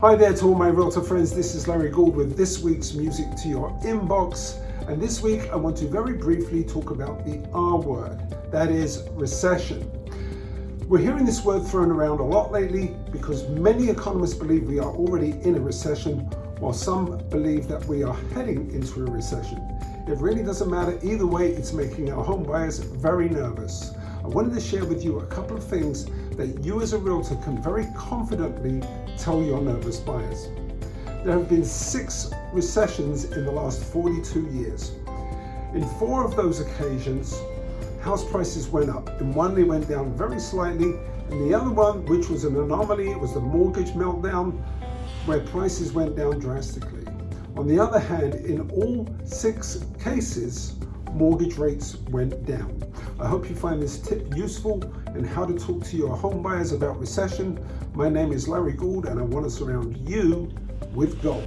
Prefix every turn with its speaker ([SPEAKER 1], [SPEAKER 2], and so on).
[SPEAKER 1] Hi there to all my realtor friends, this is Larry Gould with this week's Music to Your Inbox. And this week I want to very briefly talk about the R word, that is recession. We're hearing this word thrown around a lot lately because many economists believe we are already in a recession while some believe that we are heading into a recession. It really doesn't matter either way, it's making our home buyers very nervous. I wanted to share with you a couple of things that you as a realtor can very confidently tell your nervous buyers. There have been six recessions in the last 42 years. In four of those occasions, house prices went up. In one, they went down very slightly. In the other one, which was an anomaly, it was the mortgage meltdown, where prices went down drastically. On the other hand, in all six cases, mortgage rates went down. I hope you find this tip useful in how to talk to your home buyers about recession. My name is Larry Gould and I want to surround you with gold.